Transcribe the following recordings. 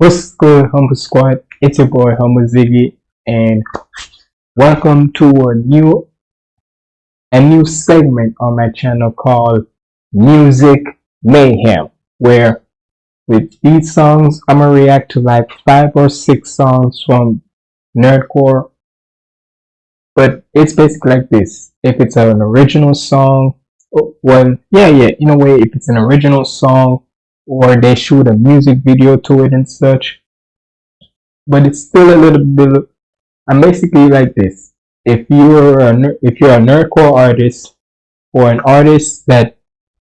What's good, Humble Squad? It's your boy Humble Ziggy, and welcome to a new a new segment on my channel called Music Mayhem, where with these songs I'm gonna react to like five or six songs from Nerdcore. But it's basically like this: if it's an original song, oh, well, yeah, yeah, in a way, if it's an original song or they shoot a music video to it and such. But it's still a little bit. I'm basically like this. If you're a if you're a nerdcore artist or an artist that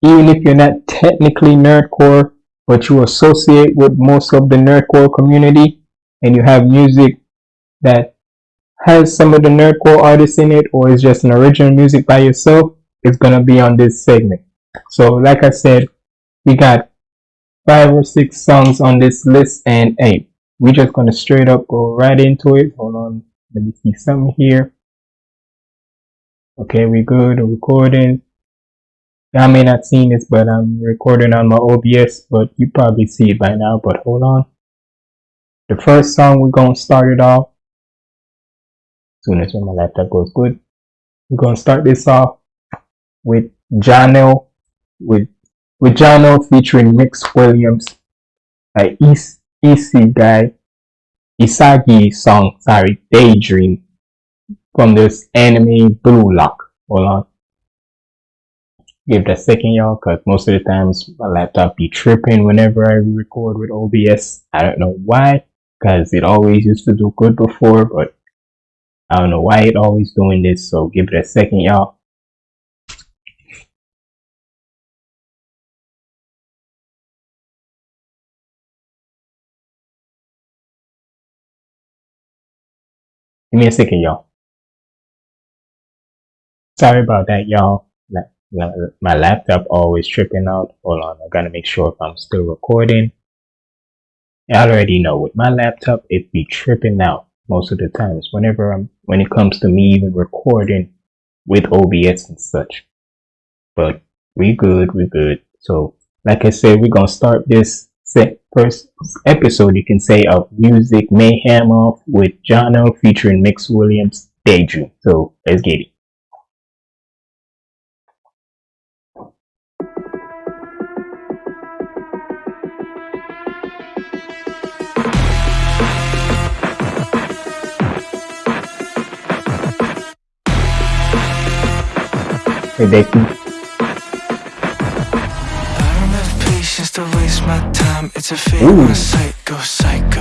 even if you're not technically nerdcore, but you associate with most of the nerdcore community, and you have music that has some of the nerdcore artists in it, or is just an original music by yourself, it's gonna be on this segment. So, like I said, we got five or six songs on this list and hey we're just gonna straight up go right into it. Hold on. Let me see something here. Okay we good recording. I may not seen this but I'm recording on my OBS but you probably see it by now but hold on. The first song we're gonna start it off. As soon as my laptop goes good. We're gonna start this off with Janelle with Jono featuring Mix Williams, a East EC guy, Isagi song, sorry, Daydream from this anime Blue Lock. Hold on. Give that second, y'all, because most of the times my laptop be tripping whenever I record with OBS. I don't know why, because it always used to do good before, but I don't know why it always doing this, so give it a second, y'all. Give me a second, y'all. Sorry about that, y'all. My laptop always tripping out. Hold on, I gotta make sure if I'm still recording. I already know with my laptop, it be tripping out most of the times whenever I'm when it comes to me even recording with OBS and such. But we good, we good. So like I said, we're gonna start this first episode, you can say, of Music Mayhem off with Jono featuring Mix Williams Daydream. So let's get it. Hey, Becky. time, it's a fate psycho, psycho.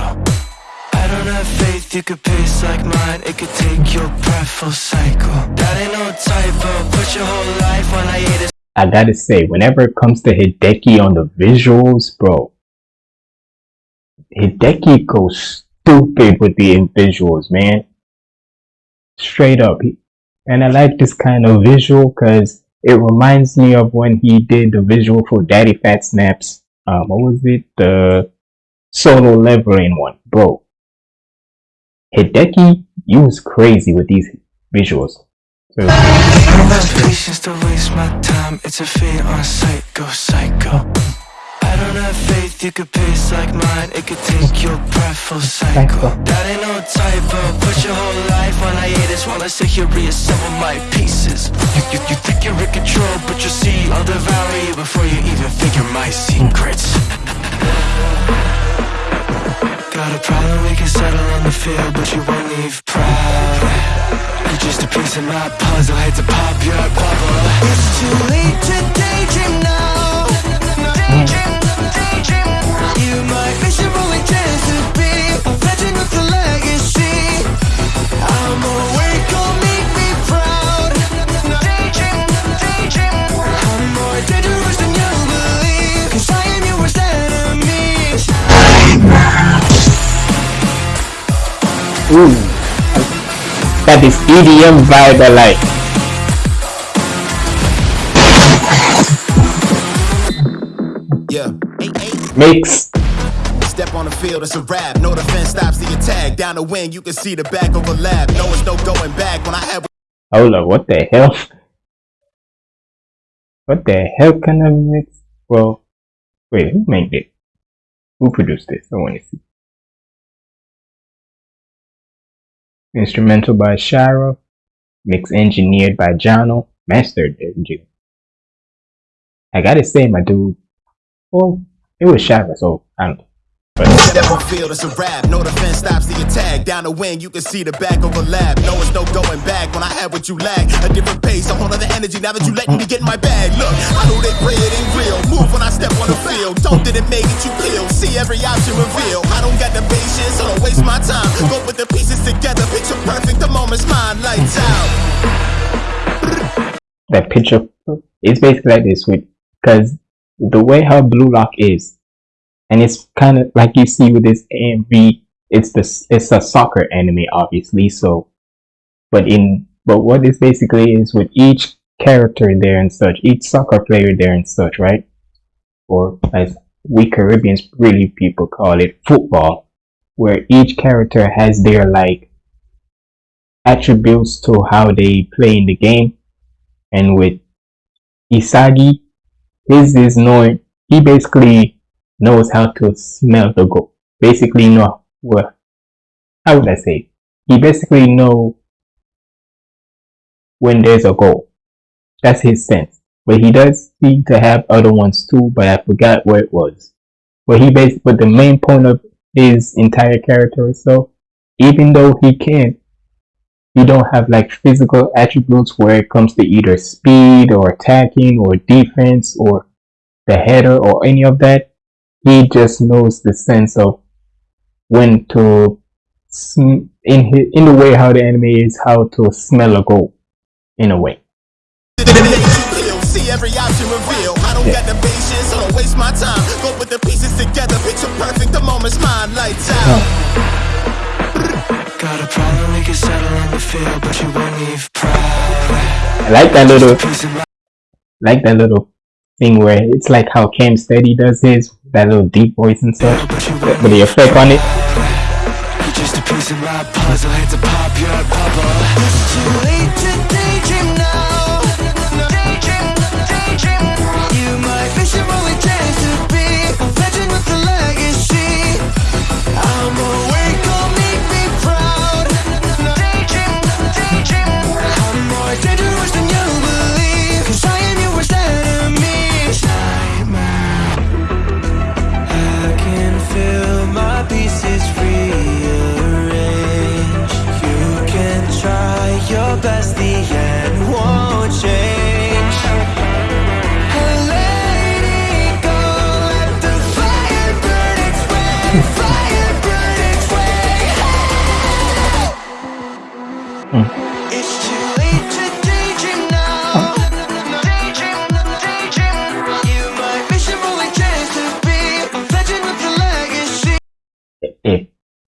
I don't have faith you could pace like mine. It could take your breath, full cycle. That ain't no typo, put your whole life on hiatus I gotta say, whenever it comes to Hideki on the visuals, bro Hideki goes stupid with the visuals, man. Straight up. And I like this kind of visual because it reminds me of when he did the visual for Daddyphatsnaps um, what was it? The solo leveling one, bro. Hideki, you was crazy with these visuals. It's a on psycho, psycho. I don't have faith you could pace like mine. It could take your breath, full cycle. That ain't no typo. Put your whole life on hiatus while I sit here reassemble my pieces. You, you, you think you're in control, but you'll see I'll devour you before you even figure my secrets. Got a problem, we can settle on the field, but you won't leave proud. You're just a piece of my puzzle, hate to pop your bubble. It's too late to daydream now. Ooh. That is EDM vibe I like. Yeah. Mix. Step on the field, it's a rap. No defense stops the attack. Down the wing, you can see the back overlap. No, it's no going back. When I have. Hold up, what the hell? What the hell kind of mix? Well, wait, who made it? Who produced this? I want to see. Instrumental by Shara. Mix engineered by Jono. Mastered engineered. I gotta say, my dude. Well, it was Shara, so I don't. Step on field, it's a rap. No defense stops the attack. Down the wing, you can see the back overlap. No, it's no going back. When I had what you lack, a different pace, a whole other energy. Now that you letting me get in my bag, look, I know they pray it ain't real. Move when I step on the field. Don't did it make it you feel? See every option reveal. I don't got the patience, so don't waste my time. Go put the pieces together, picture perfect. The moment's mine, lights out. That picture is basically like this with because the way how Blue Lock is, and it's kind of like you see with this AMV. It's this it's a soccer anime, obviously. So, but in but what this basically is with each character there and such, each soccer player there and such, right? Or as we Caribbeans really people call it, football, where each character has their like attributes to how they play in the game, and with Isagi, his is knowing he basically knows how to smell the goal. Basically know what how would I say? He basically know when there's a goal. That's his sense. But he does seem to have other ones too, but I forgot where it was. But he basically but the main point of his entire character so even though he can't, he don't have like physical attributes where it comes to either speed or attacking or defense or the header or any of that he just knows the sense of when to sm- in his, in the way how the enemy is how to smell a goal in a way See every option reveal. I don't got the patience, so don't waste my time. Go put the pieces together, picture perfect. The moment's mine, lights out. Got a problem, we can settle in the field, but you won't leave proud. I like that little Piece of my like that little thing where it's like how Cam Steady does his that little deep voice and stuff won't the effect on it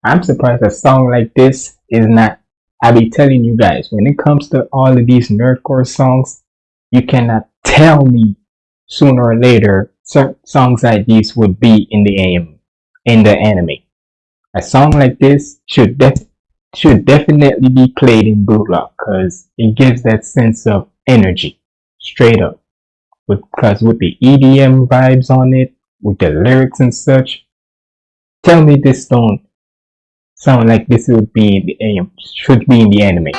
I'm surprised a song like this is not I be telling you guys when it comes to all of these nerdcore songs you cannot tell me sooner or later certain songs like these would be in the AM in the anime. A song like this should def- should definitely be played in Blue Lock because it gives that sense of energy straight up. Because with the EDM vibes on it with the lyrics and such. Tell me this don't sound like this would be the AM should be in the anime.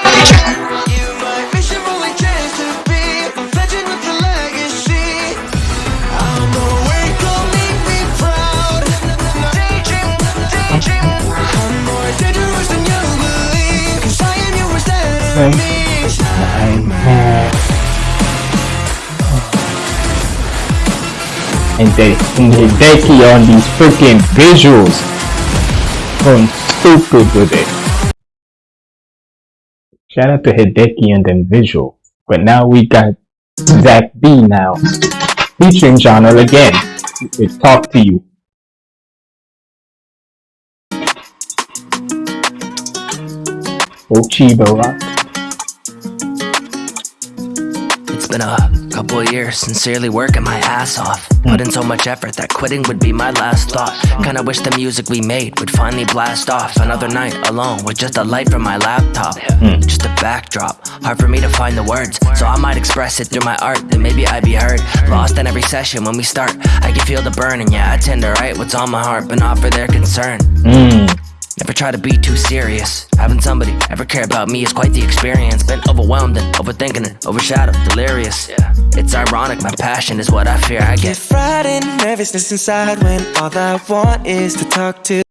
And they and Hideki on these freaking visuals. Going stupid with it. Shout out to Hideki and them Visual. But now we got Zach B now. Featuring genre again. It's Talk to You. Bocchi the Rock. It's been a couple years, sincerely working my ass off. Put in so much effort that quitting would be my last thought. Kinda wish the music we made would finally blast off. Another night alone with just a light from my laptop. Just a backdrop, hard for me to find the words. So I might express it through my art, then maybe I'd be heard. Lost in every session when we start. I can feel the burn, and yeah, I tend to write what's on my heart, but not for their concern. Mm. Never try to be too serious. Having somebody ever care about me is quite the experience. Been overwhelmed and overthinking and overshadowed, delirious. Yeah. It's ironic, my passion is what I fear I Get get. frightened, nervousness inside when all I want is to talk to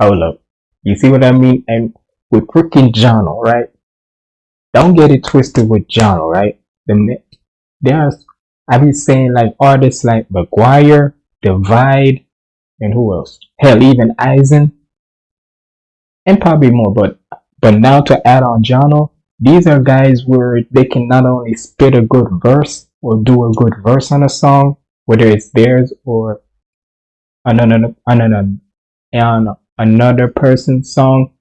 Hold up. You see what I mean? And with freaking Jono, right? Don't get it twisted with Jono, right? The mi- there's I've been saying like artists like McGuire, Divide, and who else? Hell, even Eisen, and probably more. But but now to add on Jono, these are guys where they can not only spit a good verse or do a good verse on a song, whether it's theirs or another another on another person's song.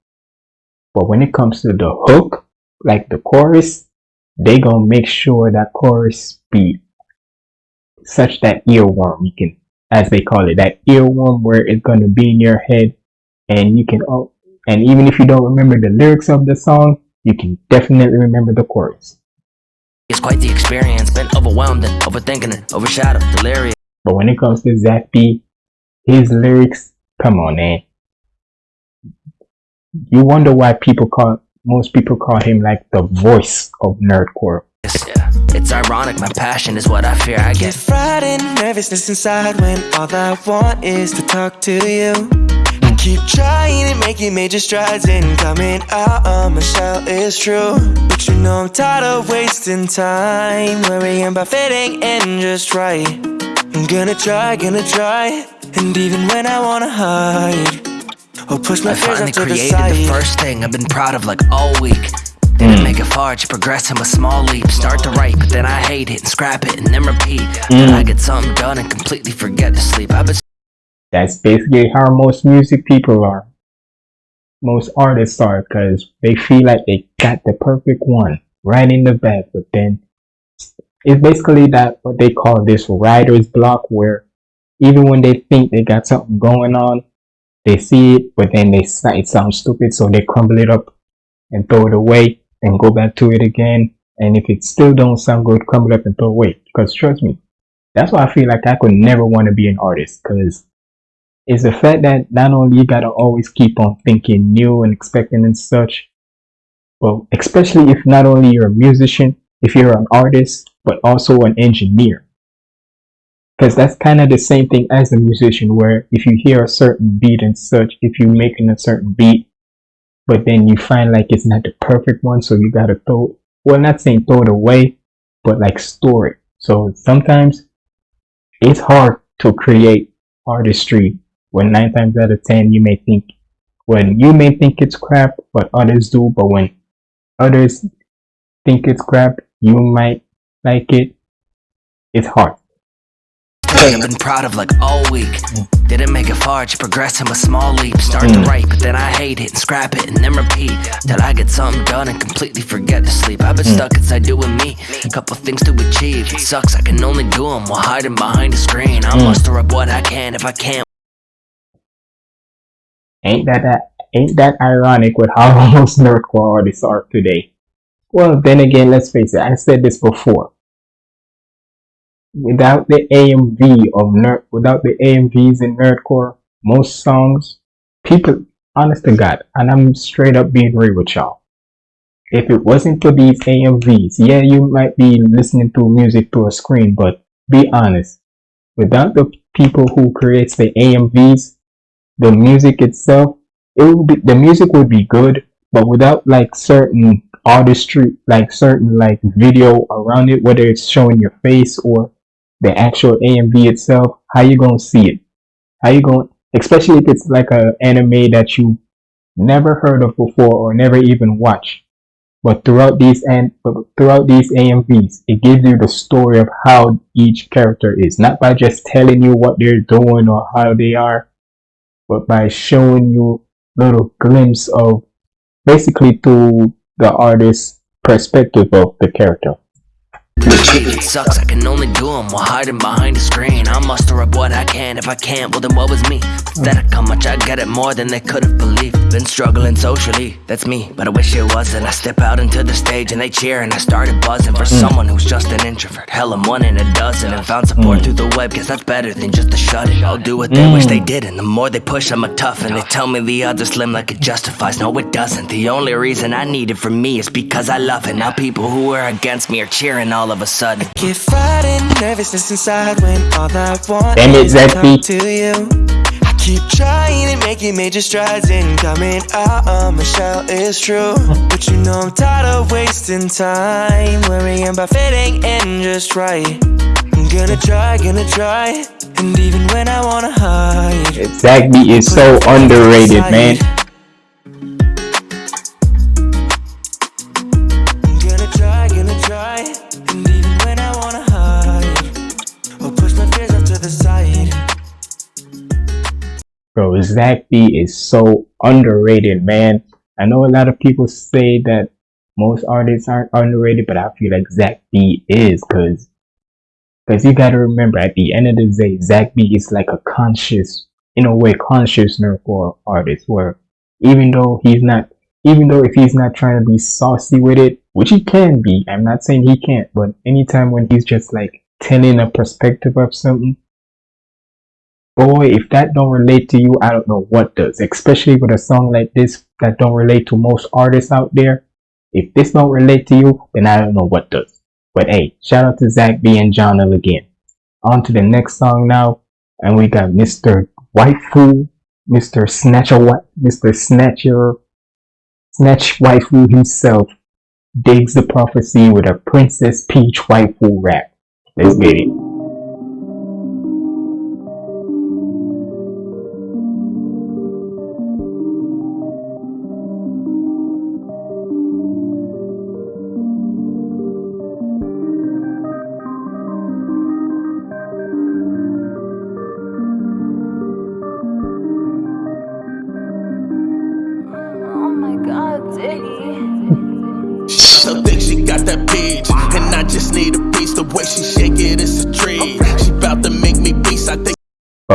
But when it comes to the hook, like the chorus, they gonna make sure that chorus be such that earworm you can, as they call it, that earworm where it's gonna be in your head, and you can, oh, and even if you don't remember the lyrics of the song, you can definitely remember the chorus. It's quite the experience. Been overwhelmed and overthinking and overshadowed, delirious. But when it comes to Zach B, his lyrics, come on, man. You wonder why people call most people call him like the voice of nerdcore. Yeah. It's ironic, my passion is what I fear I Get get. frightened, nervousness inside when all I want is to talk to you. Keep trying and making major strides and coming ah, ah, out of my shell is true. But you know I'm tired of wasting time worrying about fitting in just right. I'm gonna try, gonna try, and even when I wanna hide, or push my I fears finally off to the created side. the first thing I've been proud of like all week. Didn't make it far, just progressing with small leaps. Start to write, but then I hate it and scrap it and then repeat. Then I get something done and completely forget to sleep. I've been That's basically how most music people are. Most artists are because they feel like they got the perfect one right in the bag, but then it's basically that what they call this writer's block where even when they think they got something going on, they see it, but then they it sounds stupid, so they crumble it up and throw it away and go back to it again. And if it still don't sound good, crumble it up and throw it away. Because trust me, that's why I feel like I could never want to be an artist because it's the fact that not only you gotta always keep on thinking new and expecting and such, but especially if not only you're a musician, if you're an artist, but also an engineer. Because that's kind of the same thing as a musician, where if you hear a certain beat and such, if you're making a certain beat, but then you find like it's not the perfect one, so you gotta throw, well, not saying throw it away, but like store it. So sometimes it's hard to create artistry when nine times out of ten you may think when you may think it's crap but others do but when others think it's crap you might like it it's hard I've been proud of like all week. Didn't make it far, just progressing with small leaps. Start to mm. write, but then I hate it and scrap it and then repeat. Till I get something done and completely forget to sleep. I've been mm. stuck inside doing me. A couple things to achieve. It sucks, I can only do them while hiding behind a screen. I'll mm. muster up what I can if I can't. Ain't that, that ain't that ironic with how most nerdcore artists are today? Well then again let's face it i said this before. Without the amv of nerd without the amvs in nerdcore most songs people honest to god and i'm straight up being real with y'all. If it wasn't for these amvs yeah you might be listening to music through a screen but be honest. Without the people who creates the amvs the music itself it would be the music would be good but without like certain artistry like certain like video around it whether it's showing your face or the actual amv itself how you gonna see it? How you gonna, especially if it's like a anime that you never heard of before or never even watched. But throughout these and throughout these amvs it gives you the story of how each character is. Not by just telling you what they're doing or how they are but by showing you little glimpse of basically through the artist's perspective of the character. It sucks, I can only do them while hiding behind a screen. I'll muster up what I can. If I can't, well then what was me? Pathetic how much I get it more than they could have believed. Been struggling socially, that's me, but I wish it wasn't. I step out into the stage and they cheer and I started buzzing for someone who's just an introvert. Hell, I'm one in a dozen and found support through the web, cause that's better than just a shut it. I'll do what they wish they did, and the more they push, I'm a tough. And they tell me the odds are slim like it justifies. No, it doesn't. The only reason I need it from me is because I love it. Now people who are against me are cheering all of a sudden. Get frightened, nervousness inside when all I want Damn it, is to Zach talk B. to you. I keep trying and making major strides in coming ah, uh, out of my shell is true. But you know I'm tired of wasting time worrying about fitting in just right. I'm gonna try, gonna try, and even when I wanna hide. Zach B is so underrated, man. Zach B is so underrated, man. I know a lot of people say that most artists aren't underrated, but I feel like Zach B is, cause, cause you gotta remember, at the end of the day, Zach B is like a conscious, in a way, conscious nerdcore artist, where even though he's not, even though if he's not trying to be saucy with it, which he can be, I'm not saying he can't, but anytime when he's just like telling a perspective of something, boy, if that don't relate to you, I don't know what does. Especially with a song like this that don't relate to most artists out there. If this don't relate to you, then I don't know what does. But hey, shout out to Zach B and John L again. On to the next song now, and we got Mr. Waifu, Mr. Snatcher, Mr. Snatcher, Snatch Waifu himself Diggz Da Prophecy with a Princess Peach waifu rap. Let's get it.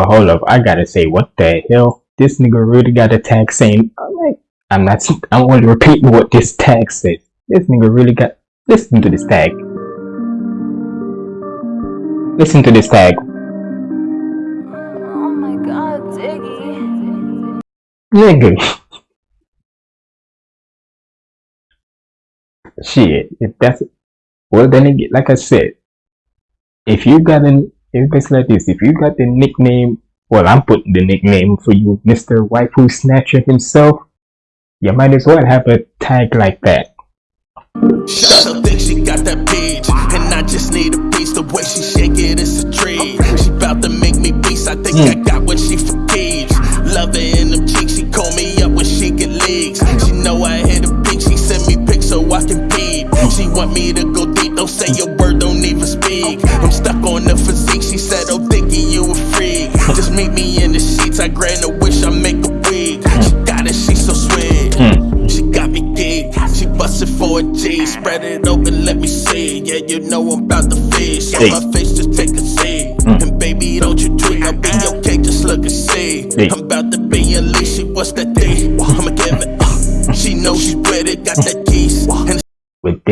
Hold up, I gotta say, what the hell? This nigga really got a tag saying, I'm like, I'm not, I'm only repeating what this tag says. This nigga really got, listen to this tag. Listen to this tag. Oh my god, Diggy. Nigga. Shit, if that's, well then again, like I said, if you got an, if it's like this, if you got the nickname, well I'm putting the nickname for you, Mr. Waifu Snatcher himself, you might as well have a tag like that. So think she got that bitch, and I just need a piece. The way she shake it, it's a treat. She bout to make me beast. I think I hmm. got what she forgives. Love her in them cheeks. She call me up when she get legs. She know I hit a peak. She send me pics so I can peep. She want me to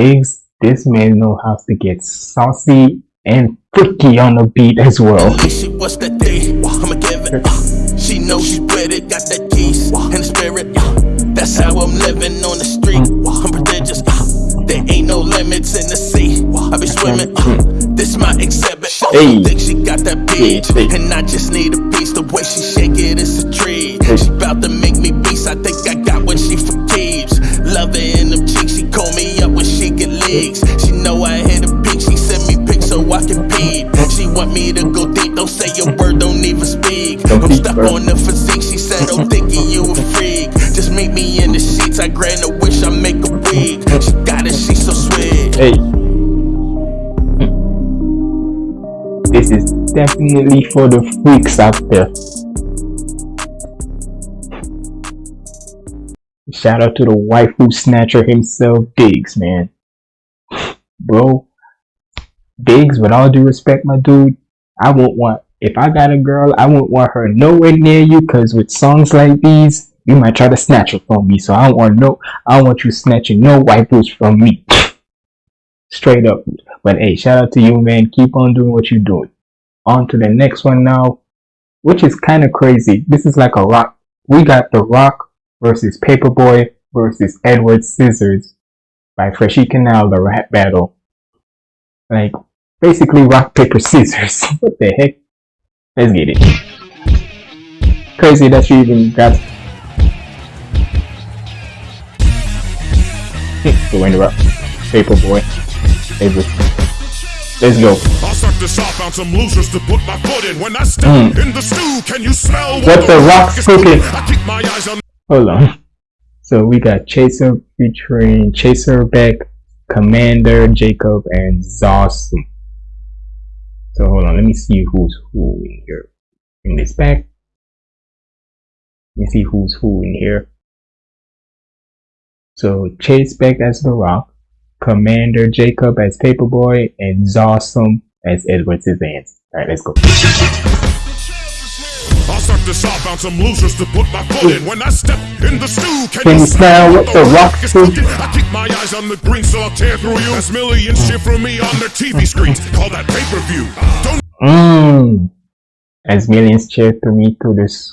Diggz, this man know how to get saucy and freaky on the beat as well. She what's that thing? I'ma give it. uh, She knows she's it, got that keys and the spirit. uh, That's how I'm living on the street. I'm prodigious. uh, There ain't no limits in the sea. I be swimming. uh, This my exhibit. Oh, Hey. think she got that hey. and I just need a piece. The way she shake it, it's a treat. She bout to want me to go deep. Don't say a word. Don't even speak. Don't I'm stuck on the physique. She said, Oh, thinking you a freak. Just meet me in the sheets. I grant a wish. I make a wig. She got it. She so sweet. Hey. Hmm. This is definitely for the freaks out there. Shout out to the waifu snatcher himself, Diggz, man. Bro, Biggs, with all due respect, my dude, I won't want if I got a girl, I won't want her nowhere near you because with songs like these, you might try to snatch her from me. So I don't want no I don't want you snatching no white boots from me. Straight up. But hey, shout out to you man. Keep on doing what you're doing. On to the next one now, which is kind of crazy. This is like a rock. We got The Rock versus Paperboy versus Edward Scissors by Freshy Kanal, the rap battle. Like basically rock paper scissors. what the heck? Let's get it. Crazy that you even got the winner up. Paperboy. Paper. Let's go. I'll this off, found some losers to put my foot in. When I step hmm. in the stew, can you smell. What the rock's cooking? I keep my eyes on Hold on. So we got Chaser featuring Chaser Beck, Commander Jacob, and Zawsum. So hold on, let me see who's who in here. In this back. Let me see who's who in here. So Chase Beck as The Rock, Commander Jacob as Paperboy, and Zawsum as Edward Scissorhands. Alright, let's go. I'll start this off, found some losers to put my foot in. When I step in the stew, can, Can you smell what the rock is cooking? I keep my eyes on the green, so I'll tear through you. As millions cheer for me on their TV screens. Call that pay-per-view. Don't Mmm. As millions cheer through me through this.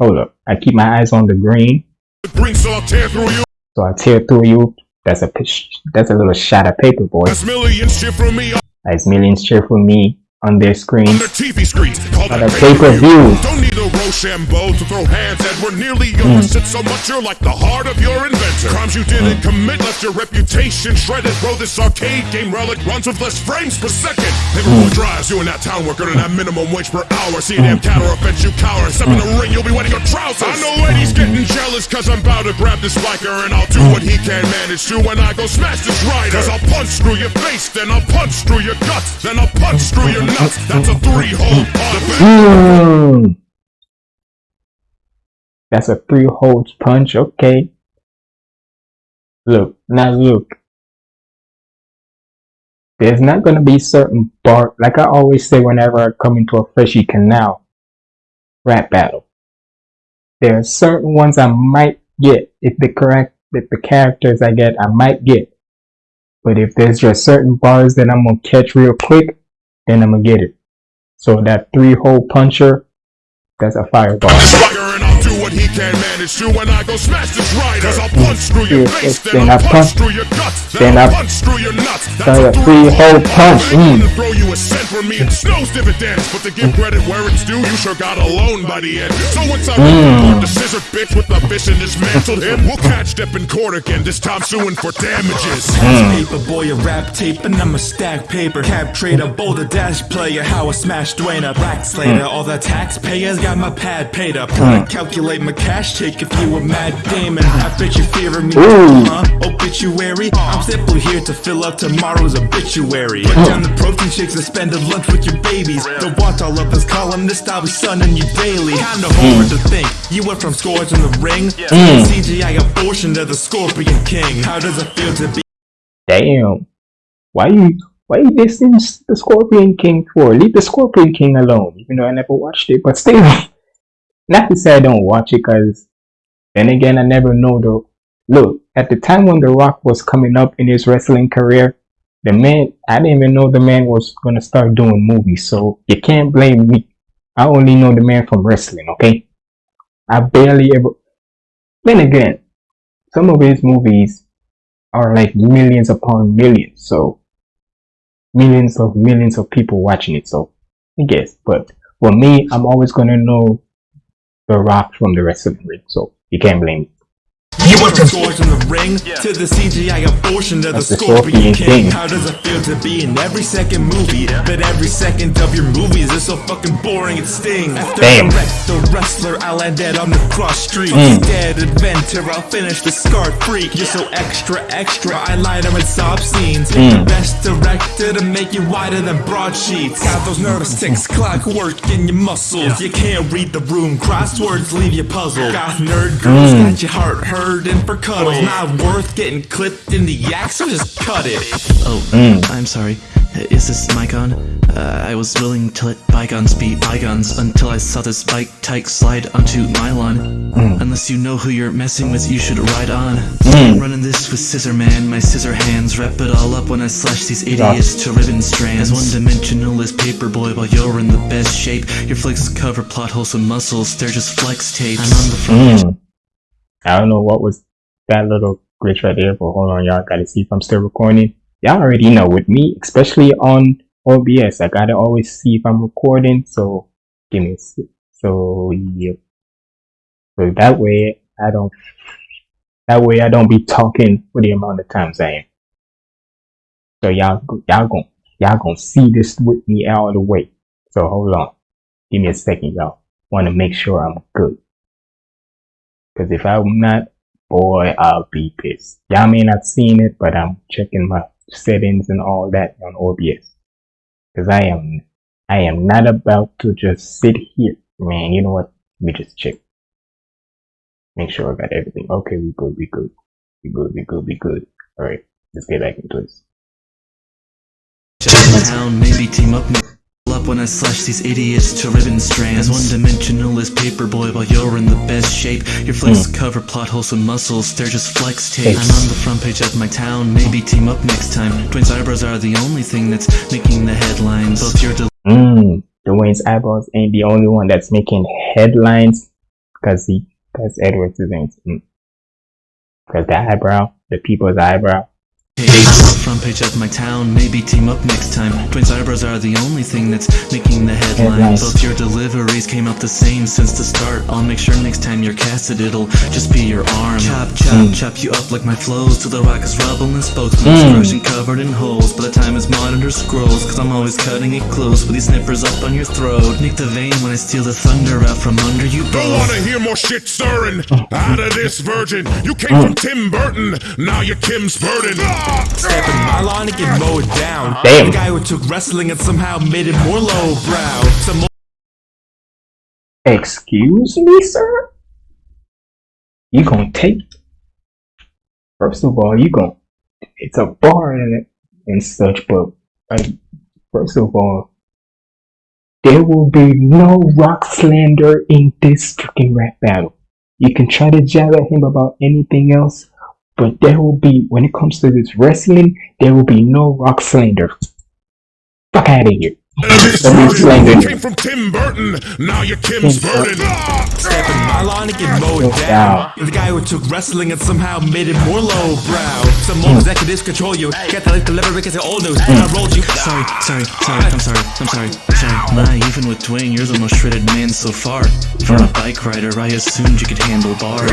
Hold up. I keep my eyes on the green. the green, so I'll tear through you. So I tear through you. That's a pitch. That's a little shot of paper, boy. As millions cheer for me As millions cheer for me on their their screens. TV screens. Call On a pay-per-view. Don't need a Rochambeau to throw hands at. We're nearly hmm. over. Sit so much you're like the heart of your inventor. Crimes you didn't hmm. commit left your reputation shredded. Bro, this arcade game relic runs with less frames per second. Liverpool hmm. drives you in that town worker and that minimum wage per hour. See a damn a fence you cower. Step in the ring, you'll be wetting your trousers. I know Eddie's getting jealous cause I'm about to grab this biker and I'll do what he can manage to when I go smash this rider. Cause I'll punch through your face, then I'll punch through your guts, then I'll punch through your nuts. That's a three hole on Mmm. That's a three holes punch. Okay. Look. Now look. There's not gonna be certain bar. Like I always say whenever I come into a Freshy Kanal rap battle. There are certain ones I might get if the correct if the characters I get I might get. But if there's just certain bars that I'm gonna catch real quick, then I'm gonna get it. So that three hole puncher, that's a fireball. Swagger I'll what he can manage to when I go smash this rider. Cause I'll punch through your Yeah, face, then then I'll punch punch- through your guts, then then I'll punch through your nuts. That's That's a a three-hole punch, I ain't mm. gonna throw you a cent for me. It snows dividends, but to give credit where it's due, you sure got a loan by the end. So once I Mm. the scissor bitch with the fish and dismantled him, we'll catch Depp in court again. This time suing for damages. Paper boy, a rap tape, and I'm a stack paper. Cap trader, boulder dash player, how I smash Dwayne up. Rack slater, all the taxpayers got my pad paid up. Gotta calculate my cash take if you a mad Damon. I bet you fear of me, Ooh. huh? Obituary. I'm simply here to fill up tomorrow's obituary. Put down the protein shakes and spend a lunch with your babies. Don't want all of this columnist, I'll be sunning you daily. Kinda hard hmm. to think. You went from scores in the ring to the hmm. CGI abortion to the Scorpion King. How does it feel to be? Damn. Why you why you dissing the Scorpion King for? Leave the Scorpion King alone. Even though I never watched it, but still. Not to say I don't watch it, cause then again I never know the look. At the time when The Rock was coming up in his wrestling career, the man I didn't even know the man was gonna start doing movies. So you can't blame me. I only know the man from wrestling. Okay. I barely ever. Then again, some of his movies are like millions upon millions. So millions of millions of people watching it. So I guess, but for me, I'm always gonna know the Rock from the wrestling ring. So you can't blame me. You went from scores in the ring to the CGI abortion to the That's the Scorpion Scorpion King. King. How does it feel to be in every second movie? But every second of your movies is so fucking boring it stings. After Damn. I wreck the wrestler, I landed on the cross street. Mm. Dead inventor, I'll finish the scar freak. You're so extra, extra, I light them in sob scenes. Mm. the best director to make you wider than broadsheets. Got those nervous ticks, clockwork in your muscles. You can't read the room, crosswords leave you puzzled. Got nerd girls, Mm. got your heart hurting for cuddles. Not worth getting clipped in the yak, so just cut it. Oh, Mm. I'm sorry. Is this mic on? Uh, I was willing to let bygones be bygones until I saw this bike tyke slide onto my lawn. Unless you know who you're messing with, you should ride on. I'm running this with scissor man, my scissor hands. Wrap it all up when I slash these idiots to ribbon strands. As one dimensional as paperboy while you're in the best shape. Your flicks cover plot holes with muscles, they're just flex tapes. I'm on the front Mm. I don't know what was that little glitch right there, but hold on, y'all. Gotta see if I'm still recording. Y'all already know with me, especially on OBS, I gotta always see if I'm recording. So give me a so yeah. So that way I don't that way I don't be talking for the amount of times I am. So y'all y'all gon' y'all gonna see this with me all the way. So hold on. Give me a second, y'all. Wanna make sure I'm good. Cause if I'm not, boy, I'll be pissed. Y'all may not seen it, but I'm checking my settings and all that on OBS. Cause I am, I am not about to just sit here. Man, you know what? Let me just check. Make sure I got everything. Okay, we good, we good. We good, we good, we good. Alright, let's get back into this. maybe team up. Up when I slash these idiots to ribbon strands. As one dimensional as paperboy while you're in the best shape. Your flicks hmm. cover plot holes with muscles, they're just flex tapes. I'm on the front page of my town, maybe team up next time. Twins eyebrows are the only thing that's making the headlines. Both your Mmm, Dwayne's eyebrows ain't the only one that's making headlines because he, because Edwards isn't. Mm. Because the eyebrow, the people's eyebrow. Page, front page of my town, maybe team up next time. Twins eyebrows are the only thing that's making the headlines. Headlines. Both your deliveries came out the same since the start. I'll make sure next time you're casted, it'll just be your arm. Chop, chop, hmm. chop you up like my flows till the rock is rubble and spokesman. Hmm. Rushing covered in holes, by the time is monitor scrolls. Cause I'm always cutting it close with these snippers up on your throat. Nick the vein when I steal the thunder out from under you Don't wanna hear more shit stirring oh. out of this virgin. You came oh. from Tim Burton, now you're Kim's burden. Ah! Step in my lawn and get mowed down. Damn. The guy who took wrestling and somehow made it more lowbrow. Some Excuse me, sir? You gonna take? First of all, you gonna? It's a bar and and such, but like, first of all, there will be no rock slander in this freaking rap battle. You can try to jab at him about anything else, but there will be when it comes to this wrestling, there will be no rock slander. Fuck out of here. This Don't be virgin, slandering. you came from Tim Burton, now you're Kim's Kim's burden. Step in my lawn and get mowed Mowed down. The guy who took wrestling and somehow made it more lowbrow. Some more hmm. executives control you. Get the deliver because they're old news. I hmm. rolled you. Sorry, sorry, sorry. I'm sorry. I'm sorry. Sorry. Nah, even with Dwayne, you're the most shredded man so far. For hmm. a bike rider, I assumed you could handle bars.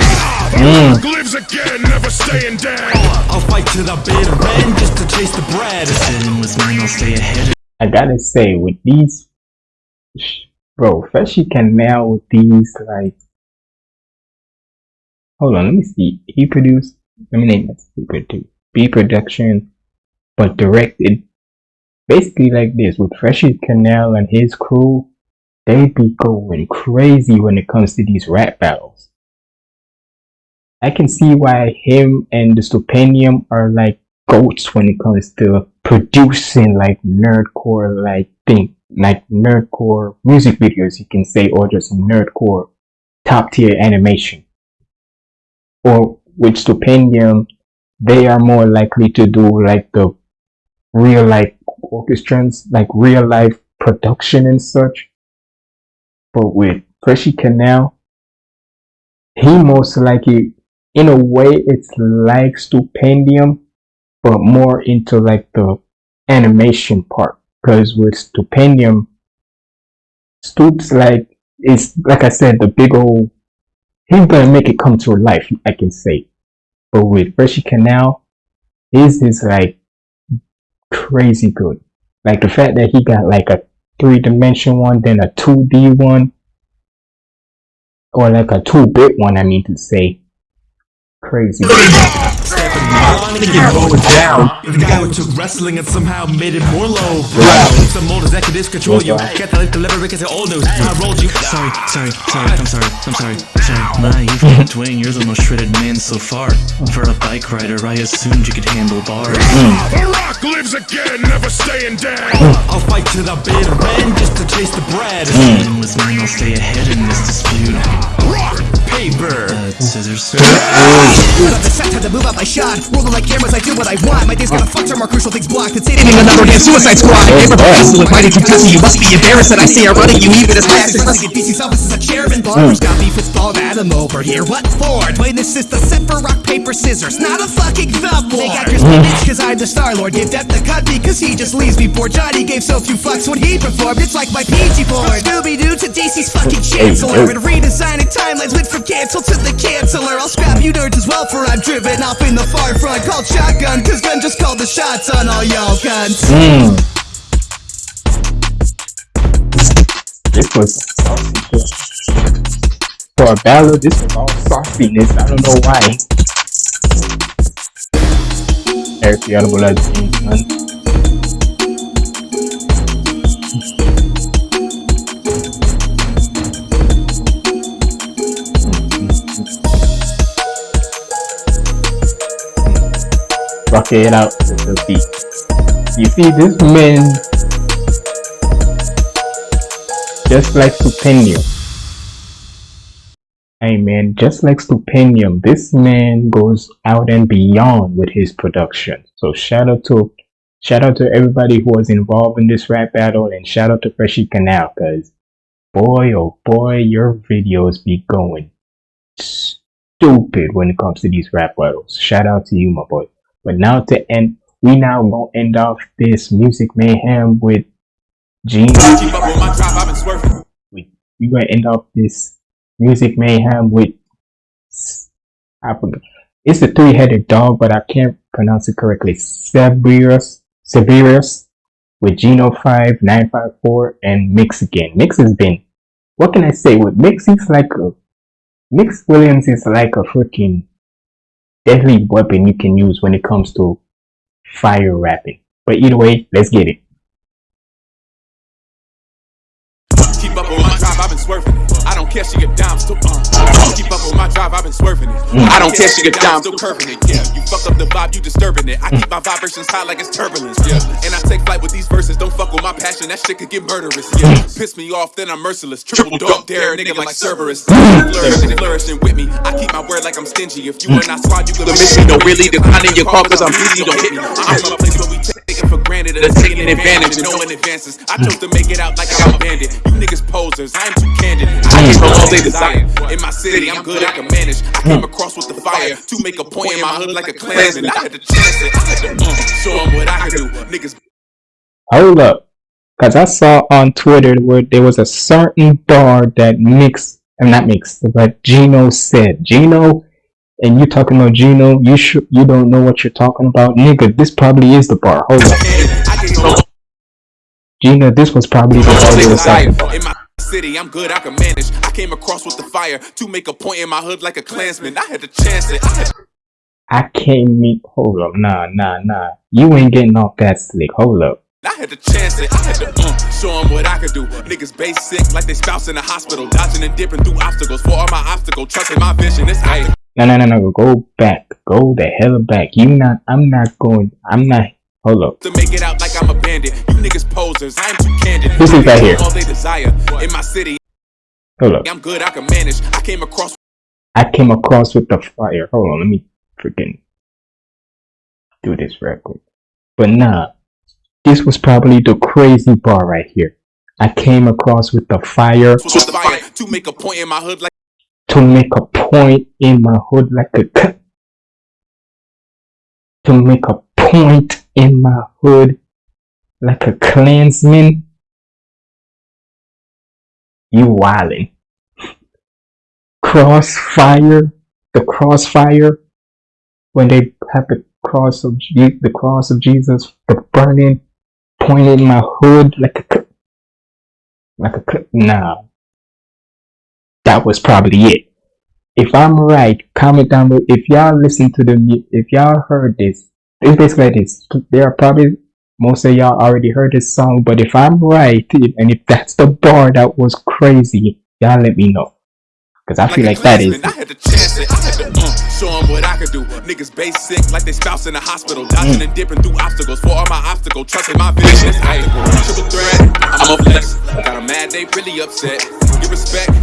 Rock lives again, never staying dead. I'll fight to the bitter end just to chase the bread. Sit in with me, I'll stay ahead. I gotta say, with these, bro, Freshie can now with these, like, hold on, let me see. He produced, let me name it, he produced, B production, but directed, basically like this, with Freshy Kanal and his crew, they be going crazy when it comes to these rap battles. I can see why him and the Stupendium are like goats when it comes to producing like nerdcore like thing like nerdcore music videos you can say or just nerdcore top tier animation. Or with Stupendium they are more likely to do like the real life orchestrons like real life production and such. But with Freshy Kanal he most likely in a way it's like Stupendium but more into like the animation part because with Stupendium Stoops like it's like I said the big old he's gonna make it come to life I can say. But with Freshy Kanal his is like crazy good. Like the fact that he got like a three dimension one then a 2D one or like a 2 bit one I mean to say. Crazy Step in going down. The guy who took wrestling and somehow made it more low. Some old executives control you. Get the life delivered because they're old news. I rolled you. Sorry, sorry, sorry, I'm sorry, I'm sorry, sorry. Nah, you've got twang, you're the most shredded man so far. For a bike rider, I assumed you could handle bars. The rock lives again, never staying dead. I'll fight to the bitter end just to chase the bread. Dealing with mine, I'll stay ahead in this dispute. Rock! Paper. Uh, scissors. Got the set, to move out my shot. Rolling like cameras, I do what I want. My days gonna fuck some more crucial things blocked. It's hitting another damn suicide squad. Paper hustle with mighty Kentucky. You must be embarrassed that I say I'm running you even as fast as Let's get DC's office as a chairman. Barbers got beef with Paul Adam over here. What for? Playing this is the set for rock, paper, scissors. Not a fucking thumb war. They got your bitch cause I'm the Star Lord. Give Death the cut because he just leaves me poor. Johnny gave so few fucks when he performed. It's like my PG board. Scooby Doo to DC's fucking chancellor. And redesigning timelines went from cancel to the canceller. I'll scrap you nerds as well for I'm driven off in the far front. Called shotgun cause gun just called the shots on all y'all guns. Mm. This was. For a ballad, this was all sauciness. I don't know why. Eric the Audible out to the beat. You see, this man just like Stupendium. Hey man, just like Stupendium, this man goes out and beyond with his production. So shout out to shout out to everybody who was involved in this rap battle and shout out to Freshy Kanal cause boy oh boy your videos be going stupid when it comes to these rap battles. Shout out to you my boy. But now to end we now gonna end off this music mayhem with Gene we gonna end off this music mayhem with I forgot. It's a three-headed dog, but I can't pronounce it correctly. Severus, Severus, with Geno Five Nine Five Four and Mix again. Mix has been. What can I say? With Mix, he's like a Mix Williams is like a freaking deadly weapon you can use when it comes to fire rapping. But either way, let's get it. Been swerving it. I don't care, she get down, still uh. Keep up with my drive, I've been swerving it. Mm. I don't care, she get down, still curving it. Yeah, you fuck up the vibe, you disturbing it. I keep my vibrations high like it's turbulence. Yeah, and I take flight with these verses. Don't fuck with my passion, that shit could get murderous. Yeah, mm. piss me off, then I'm merciless. Triple dog dare, nigga like Cerberus. Mm. Flourishing, flourishing with me. I keep my word like I'm stingy. If you are not squad, you could miss me. No, really, declining your call cause I'm busy. Don't hit me. I'm from a place where we take it for granted. They're taking advantage and knowing advances. I chose to make it out like I'm a bandit. You niggas posers, I am too candid. I can all they desire. In my city, I'm good, I can manage. I came across with the fire to make a point in my hood like a clansman. I had to chance it. I had to uh, show 'em what I could do. Niggas Hold up. Cause I saw on Twitter where there was a certain bar that Mix, I'm not Mix, but Gino said. Gino, and you talking about Gino, you should, you don't know what you're talking about. Nigga, this probably is the bar. Hold up. I can go Gino, this was probably the bar they was my city, I'm good, I can manage. I came across with the fire to make a point in my hood like a clansman. I had to chance it. I can't meet, hold up, nah, nah, nah. You ain't getting off that slick. Hold up. I had to chance it. I had to uh, show 'em what I could do. Niggas basic like they spouse in the hospital, dodging and dipping through obstacles. For all my obstacle, trusting my vision. It's I. No, no, no, no. Go back. Go the hell back. You not, I'm not going, I'm not, hold up. to make it out like I'm a bandit. You niggas posers, I'm too candid. This is right here. All they desire in my city, Hold up. I'm good, I can manage. I came across I came across with the fire. Hold on, let me freaking do this real quick. But nah, this was probably the crazy bar right here. I came across with the fire with the fire to make a point in my hood like to make a point in my hood like a c- to make a point in my hood like a clansman. You wildin'. Crossfire, the crossfire, when they have the cross of Je- the cross of Jesus, the burning, point in my hood like a like a nah. That was probably it. if I'm right, comment down below. If y'all listen to the if y'all heard this, it's basically like this. There are probably most of y'all already heard this song, but if I'm right, and if that's the bar that was crazy, y'all let me know. Cause I feel like that is. I had to chance it. I had to uh, show them what I could do. Niggas basic like they spouse in the hospital. Dodging and dipping through obstacles. For all my obstacle, trusting my vision. Hey, triple threat. I'm a flex. Got a mad, they really upset. Give respect,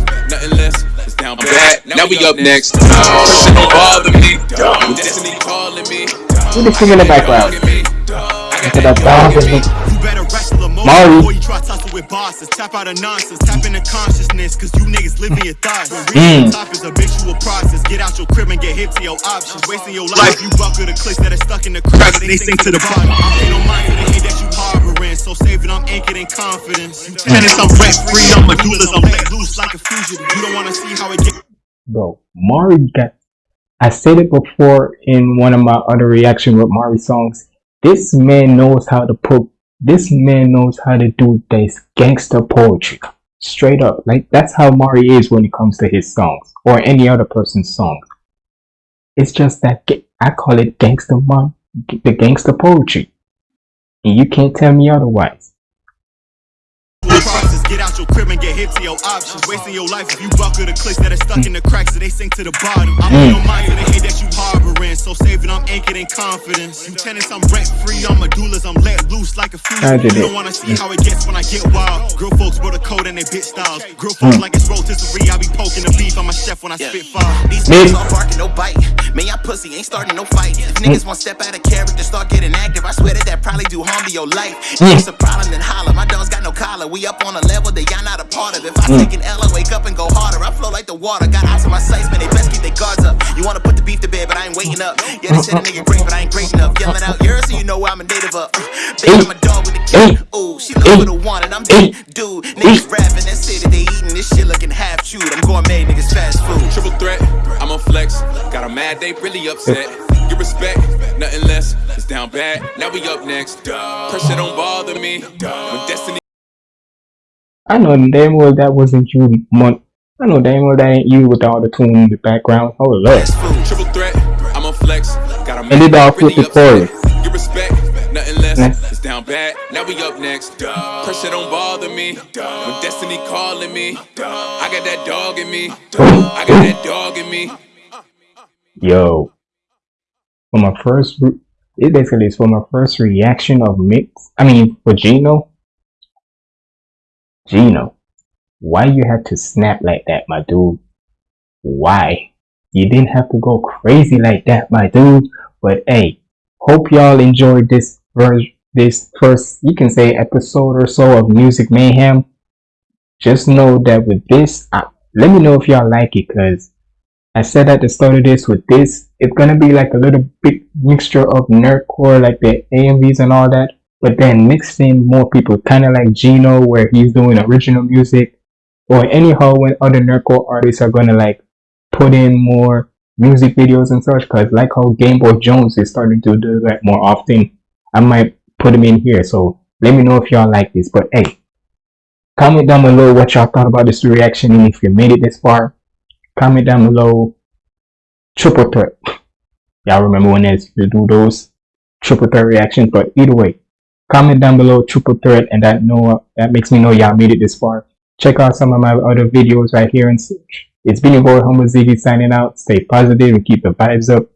nothing less. It's down bad. Now, we up next. Person don't bother me. Destiny calling me. Who the sing in the background? Look at that dog. You better wrestle emotion Mari. before you try tussle with bosses. Tap out of nonsense, tap into consciousness, cause you niggas live in your thoughts. Hmm. When reaching the top is a visual process. Get out your crib and get hip to your options. Wasting your life, you buckle the clicks that are stuck in the cracks. They sink to the bottom. I pay no mind to the hate that you harboring. So save it, I'm anchored in confidence. Tennis, I'm rent free, I'm medullars, I'm let loose like a fugitive. You don't wanna see how it. Bro, Mari got. I said it before in one of my other reaction with Mari songs. This man knows how to put. This man knows how to do this gangster poetry. Straight up, like that's how Mari is when it comes to his songs or any other person's songs. It's just that I call it gangster the gangster poetry, and you can't tell me otherwise. Hip to your options. Wasting your life if you buckle the clicks that are stuck in the cracks, so they sink to the bottom. I'm pay no mm. mind to the hate that you harboring. So save it, I'm anchored in confidence. You tennis, I'm rent free, I'm medullas, I'm let loose like a I fugitive. did You it. don't wanna see how it gets when I get wild. Girl folks wrote a code and they bit styles. Girl folks mm. like it's rotisserie, I be poking the beef. I'm a chef when I spit fire. These niggas all barking, no bite. Man, y'all pussy ain't starting no fight. If mm. niggas want step out of character, start getting active. I swear that that probably do harm to your life. If it's a problem, then holler. My dog's got no collar. We up on a level that y'all not a part of. If I mm. take an L, I wake up and go harder. I flow like the water. Got eyes on my sights, man. They best keep their guards up. You wanna put the beef to bed, but I ain't waiting up. Yeah, they said a nigga great, but I ain't great enough. Yelling out yours, so you know I'm a native of. Uh, Baby, I'm a dog with a key. Mm. Ooh, she love mm. with a one, and I'm dead. Dude, niggas rapping, that city they eating this shit looking half chewed. I'm gourmet, niggas fast food. Triple threat, I'm on flex. Got a mad, they really upset. Give respect, nothing less. It's down bad. Now we up next. Pressure don't bother me. When destiny I know damn well that wasn't you, Mon. I know damn well that ain't you with all the tune in the background. Oh lord. Triple threat, I'm on flex. Got a And it all really fit the upset. chorus. Give respect, nothing less. Next. It's down bad. Now we up next. Pressure don't bother me. When destiny calling me, I got that dog in me. I got that dog in me. Yo. For my first, re- it basically is for my first reaction of mix. I mean, for Gino. Gino, why you had to snap like that, my dude? Why? You didn't have to go crazy like that, my dude. But hey, hope y'all enjoyed this version, this first, you can say episode or so of Music Mayhem. Just know that with this, uh, let me know if y'all like it, cause I said at the start of this with this, it's gonna be like a little big mixture of nerdcore, like the AMVs and all that, but then mixed in more people, kind of like Gino, where he's doing original music, or anyhow when other nerdcore artists are gonna like put in more music videos and such. Cause like how Game Boy Jones is starting to do that more often, I might put him in here. So let me know if y'all like this. But hey, comment down below what y'all thought about this reaction, and if you made it this far comment down below triple threat y'all remember when they used to do those triple threat reactions but either way comment down below triple threat and that know that makes me know y'all made it this far. Check out some of my other videos right here and such it's been your boy Humble Ziggy signing out. Stay positive and keep the vibes up